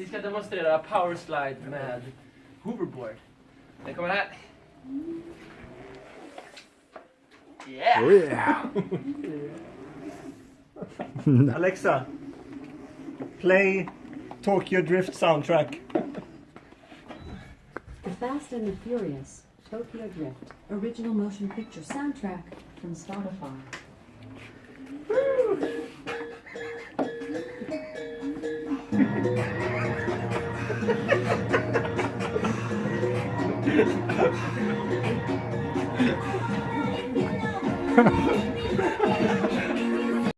Vi ska demonstrera powerslide med hoverboard. Den kommer här. Yeah! Oh yeah. Alexa, play Tokyo Drift soundtrack. The Fast and the Furious, Tokyo Drift, original motion picture soundtrack from Spotify. Ha ha ha ha!